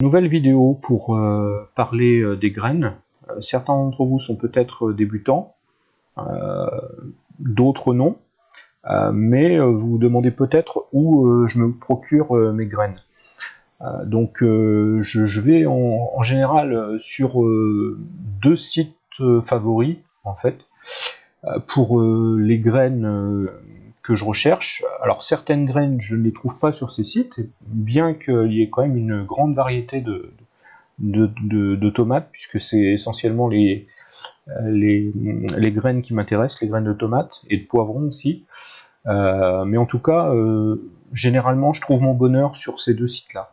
Nouvelle vidéo pour euh, parler euh, des graines. Euh, certains d'entre vous sont peut-être débutants, d'autres non, mais vous vous demandez peut-être où je me procure mes graines. donc je, vais en, général sur deux sites favoris en fait pour les graines que je recherche. Alors certaines graines, je ne les trouve pas sur ces sites, bien qu'il y ait quand même une grande variété de, de, tomates, puisque c'est essentiellement les, les, les, graines qui m'intéressent, les graines de tomates et de poivrons aussi. Euh, mais en tout cas, euh, généralement, je trouve mon bonheur sur ces deux sites-là.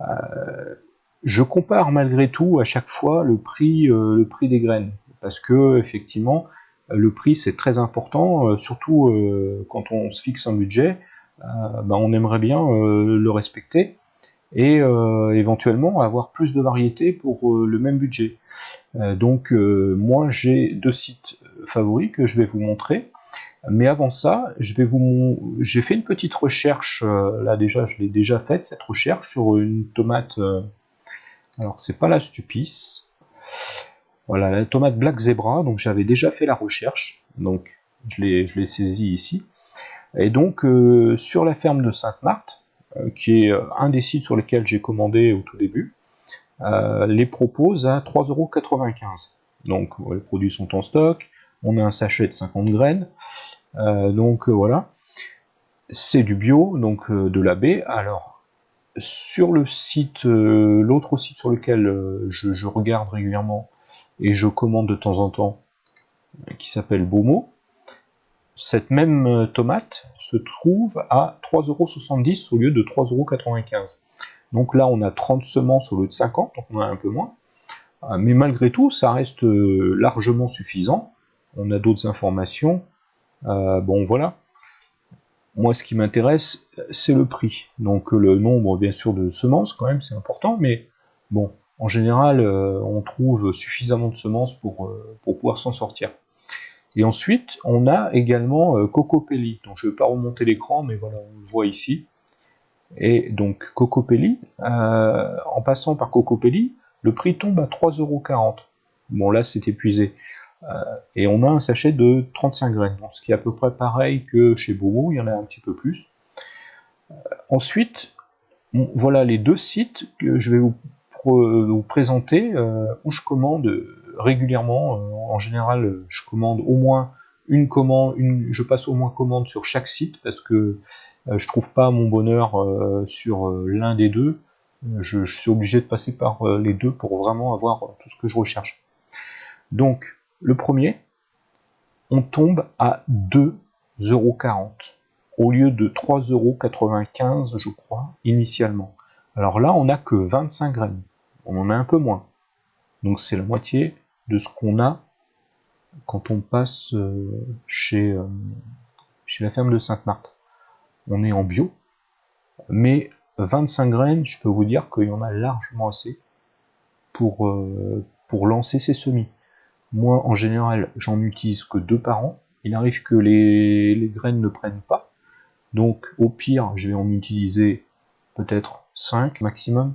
Euh, je compare malgré tout à chaque fois le prix, le prix des graines, parce que effectivement, le prix c'est très important, euh, surtout euh, quand on se fixe un budget, euh, ben, on aimerait bien le respecter et éventuellement avoir plus de variété pour le même budget. donc moi j'ai deux sites favoris que je vais vous montrer. Mais avant ça, je vais vous j'ai fait une petite recherche, là déjà je l'ai déjà faite cette recherche sur une tomate, alors c'est pas la Stupice, voilà, la tomate Black Zebra, donc j'avais déjà fait la recherche, donc je l'ai saisi ici. Et donc euh, sur la ferme de Sainte-Marthe, euh, qui est euh, un des sites sur lesquels j'ai commandé au tout début, les propose à 3,95€. Donc les produits sont en stock, on a un sachet de 50 graines, donc voilà. C'est du bio, donc de la baie. Alors, sur le site, l'autre site sur lequel je, regarde régulièrement, et je commande de temps en temps, qui s'appelle Bomo, cette même euh, tomate se trouve à 3,70€ au lieu de 3,95€. Donc là, on a 30 semences au lieu de 50, donc on a un peu moins. Euh, mais malgré tout, ça reste euh, largement suffisant. On a d'autres informations. bon, voilà. Moi, ce qui m'intéresse, c'est le prix. Donc le nombre, bien sûr, de semences, quand même, c'est important. Mais bon, en général, euh, on trouve suffisamment de semences pour, euh, pour pouvoir s'en sortir. Et ensuite, on a également euh, Cocopelli. Donc je ne vais pas remonter l'écran, mais voilà, on le voit ici. Et donc Cocopelli, en passant par Cocopelli, le prix tombe à 3,40€. Bon là c'est épuisé. et on a un sachet de 35 graines, ce qui est à peu près pareil que chez Bomo, il y en a un petit peu plus. ensuite, voilà les deux sites que je vais vous vous présenter euh, où je commande régulièrement. Euh, en général, je commande au moins une commande, une, je passe au moins commande sur chaque site parce que je trouve pas mon bonheur sur l'un des deux. Je, suis obligé de passer par les deux pour vraiment avoir tout ce que je recherche. Donc, le premier, on tombe à 2,40€ au lieu de 3,95€ je crois, initialement. Alors là, on n'a que 25 graines on en a un peu moins. Donc c'est la moitié de ce qu'on a quand on passe euh, chez, euh, chez la ferme de Sainte-Marthe. On est en bio, mais 25 graines, je peux vous dire qu'il y en a largement assez pour, euh, pour lancer ces semis. Moi, en général, j'en utilise que deux par an. Il arrive que les, les graines ne prennent pas. Donc, au pire, je vais en utiliser peut-être 5 maximum.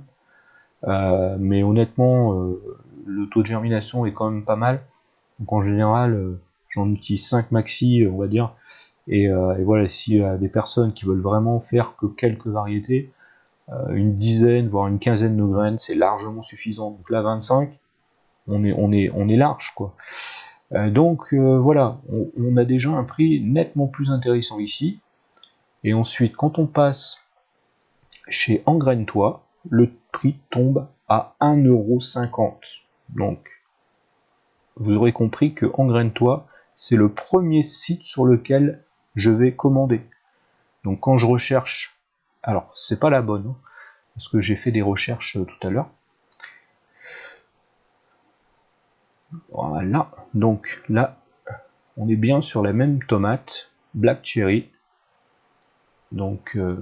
Euh, mais honnêtement, euh, le taux de germination est quand même pas mal. Donc en général, euh, j'en utilise 5 maxi, on va dire. Et, voilà, s'il y a des personnes qui veulent vraiment faire que quelques variétés, une dizaine, voire une quinzaine de graines, c'est largement suffisant. Donc là, 25, on est, on est, on est large, quoi. donc voilà, on, on, a déjà un prix nettement plus intéressant ici. Et ensuite, quand on passe chez Engraine-toi, le prix tombe à 1,50€. Donc, vous aurez compris que Engraine-toi, c'est le premier site sur lequel je vais commander. Donc quand je recherche, alors c'est pas la bonne, hein, parce que j'ai fait des recherches euh, tout à l'heure. Voilà, donc là, on est bien sur la même tomate, Black Cherry. Donc, euh,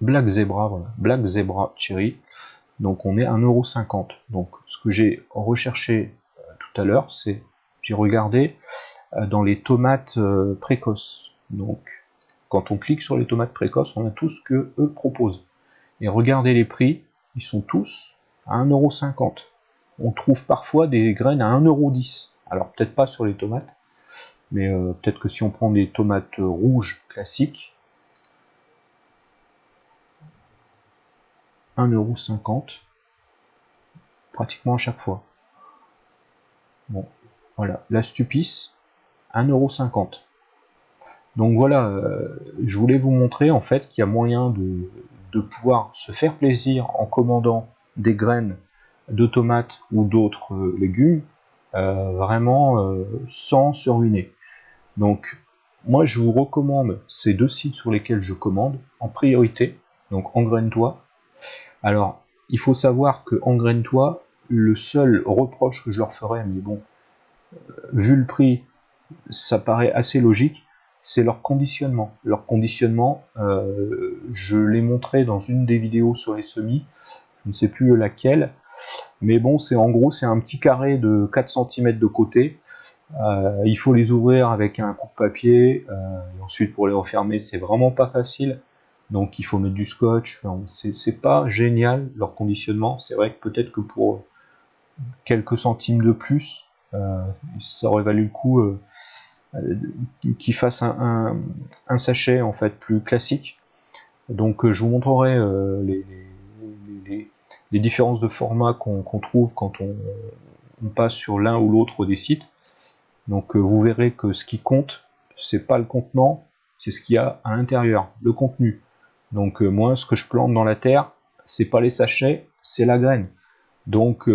Black Zebra, voilà, Black Zebra Cherry. Donc on est à 1,50€. Donc ce que j'ai recherché euh, tout à l'heure, c'est j'ai regardé euh, dans les tomates euh, précoces. Donc quand on clique sur les tomates précoces, on a tout ce que eux proposent. Et regardez les prix, ils sont tous à 1,50€. On trouve parfois des graines à 1,10€. Alors peut-être pas sur les tomates, mais peut-être que si on prend des tomates rouges classiques, 1,50€ pratiquement à chaque fois. Bon, voilà, la Stupice, 1,50€. Donc voilà, euh, je voulais vous montrer en fait qu'il y a moyen de, pouvoir se faire plaisir en commandant des graines de tomates ou d'autres euh, légumes, euh, vraiment sans se ruiner. Donc moi je vous recommande ces deux sites sur lesquels je commande en priorité, donc Engraine-toi. Alors il faut savoir que Engraine-toi, le seul reproche que je leur ferais, mais bon, vu le prix, ça paraît assez logique, c'est leur conditionnement. Leur conditionnement, euh, je l'ai montré dans une des vidéos sur les semis, je ne sais plus laquelle, mais bon, c'est en gros, c'est un petit carré de 4 cm de côté. Euh, il faut les ouvrir avec un coup de papier, euh, et ensuite pour les refermer, c'est vraiment pas facile. Donc il faut mettre du scotch. c'est pas génial leur conditionnement. C'est vrai que peut-être que pour quelques centimes de plus, ça aurait valu le coup euh, qui fasse un, sachet en fait plus classique. Donc euh, je vous montrerai euh, les, différences de format qu'on trouve quand on, passe sur l'un ou l'autre des sites. Donc vous verrez que ce qui compte, c'est pas le contenant, c'est ce qu'il y a à l'intérieur, le contenu. Donc moi, ce que je plante dans la terre, c'est pas les sachets, c'est la graine. Donc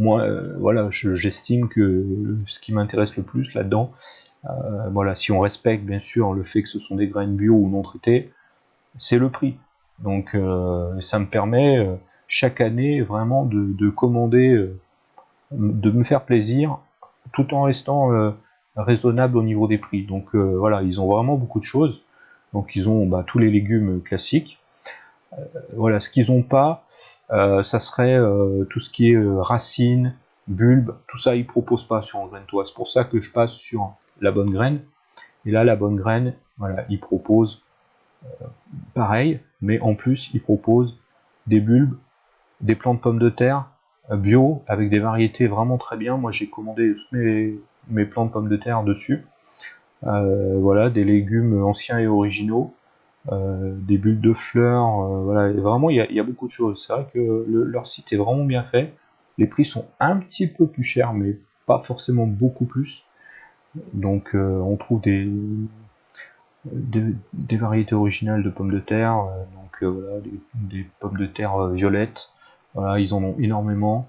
moi, euh, voilà, j'estime que ce qui m'intéresse le plus là-dedans, euh, voilà, si on respecte bien sûr le fait que ce sont des graines bio ou non traitées, c'est le prix. Donc euh, ça me permet chaque année vraiment de, commander, de me faire plaisir, tout en restant raisonnable au niveau des prix. Donc voilà, ils ont vraiment beaucoup de choses. Donc ils ont bah, tous les légumes classiques. voilà, ce qu'ils n'ont pas, euh, ça serait euh, tout ce qui est euh, racines, bulbes, tout ça ils proposent pas sur graine toi. C'est pour ça que je passe sur la bonne graine. Et là la bonne graine, voilà, ils proposent pareil, mais en plus ils proposent des bulbes, des plants de pommes de terre bio avec des variétés vraiment très bien. Moi j'ai commandé mes, mes plants de pommes de terre dessus. Voilà, des légumes anciens et originaux. Euh, des bulles de fleurs, euh, voilà, vraiment il y, a beaucoup de choses. C'est vrai que leur site est vraiment bien fait. Les prix sont un petit peu plus chers, mais pas forcément beaucoup plus. Donc euh, on trouve des, des, variétés originales de pommes de terre, donc voilà, des, pommes de terre violettes. Voilà, ils en ont énormément.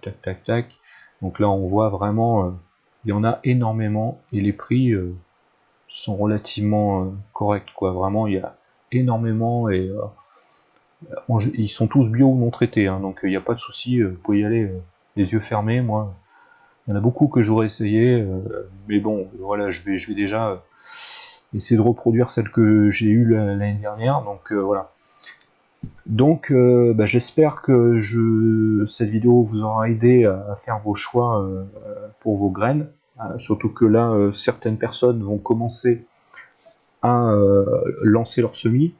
tac tac tac. Donc là on voit vraiment, il en a énormément et les prix sont relativement euh, corrects. Quoi. Vraiment, il y a énormément et euh, ils sont tous bio ou non traités, hein, donc il n'y a pas de souci. Euh, vous pouvez y aller les yeux fermés. Moi, il y en a beaucoup que j'aurais essayé, mais bon, voilà, je vais, je vais déjà essayer de reproduire celle que j'ai eue l'année dernière. Donc voilà. Donc bah, j'espère que je, cette vidéo vous aura aidé à, faire vos choix pour vos graines. Euh, surtout que là, euh, certaines personnes vont commencer à euh, lancer leur semis.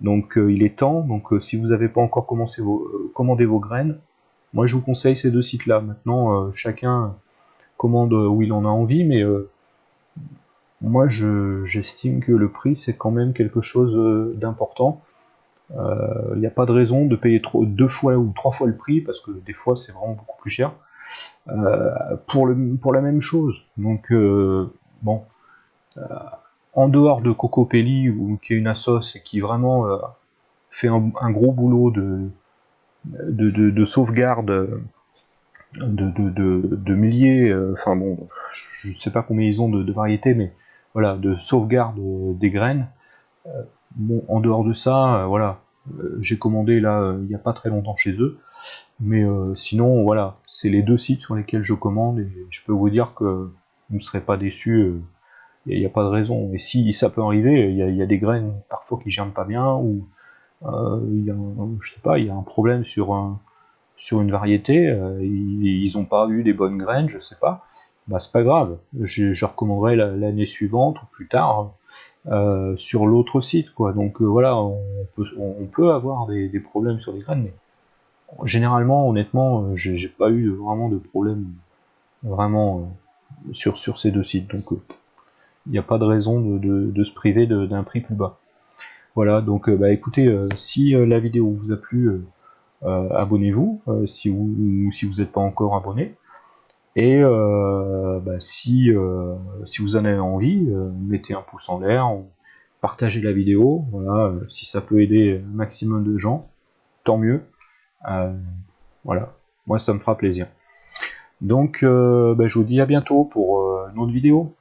Donc il est temps. Donc si vous n'avez pas encore commencé vos, commandé vos graines, moi je vous conseille ces deux sites-là. Maintenant, chacun commande où il en a envie, mais moi j'estime que le prix c'est quand même quelque chose d'important. Il n'y a pas de raison de payer deux fois ou trois fois le prix, parce que des fois c'est vraiment beaucoup plus cher. Euh, pour, la même chose. Donc, euh, bon, euh, en dehors de Coco Pelli, ou, qui est une assos et qui vraiment fait un, gros boulot de, de, sauvegarde de, milliers, enfin bon, je ne sais pas combien ils ont de, variétés, mais voilà, de sauvegarde des graines. bon, en dehors de ça, voilà, j'ai commandé là il n'y a pas très longtemps chez eux. Mais euh, sinon, voilà, c'est les deux sites sur lesquels je commande et je peux vous dire que vous ne serez pas déçus. Il euh, n'y a, pas de raison. Et si ça peut arriver, il y, a des graines parfois qui germent pas bien ou euh, il y a, y a un problème sur, un, sur une variété. ils n'ont pas eu des bonnes graines, je sais pas. Bah c'est pas grave, je, recommanderai l'année suivante ou plus tard euh, sur l'autre site quoi. Donc euh, voilà, on peut, avoir des, problèmes sur les graines, mais généralement, honnêtement, euh, j'ai pas eu vraiment de problème vraiment sur, sur ces deux sites. Donc il n'y a pas de raison de, se priver d'un prix plus bas. Voilà, donc bah écoutez, si la vidéo vous a plu, abonnez-vous, si vous si vous n'êtes pas encore abonné. Et euh, bah, si, euh, si vous en avez envie, euh, mettez un pouce en l'air, partagez la vidéo, voilà, si ça peut aider un maximum de gens, tant mieux. voilà, moi ça me fera plaisir. Donc bah, je vous dis à bientôt pour une autre vidéo.